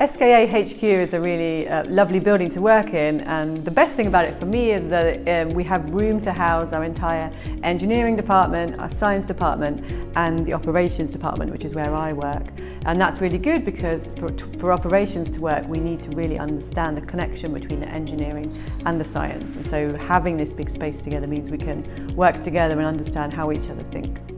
SKA HQ is a really uh, lovely building to work in and the best thing about it for me is that um, we have room to house our entire engineering department, our science department and the operations department which is where I work and that's really good because for, for operations to work we need to really understand the connection between the engineering and the science and so having this big space together means we can work together and understand how each other think.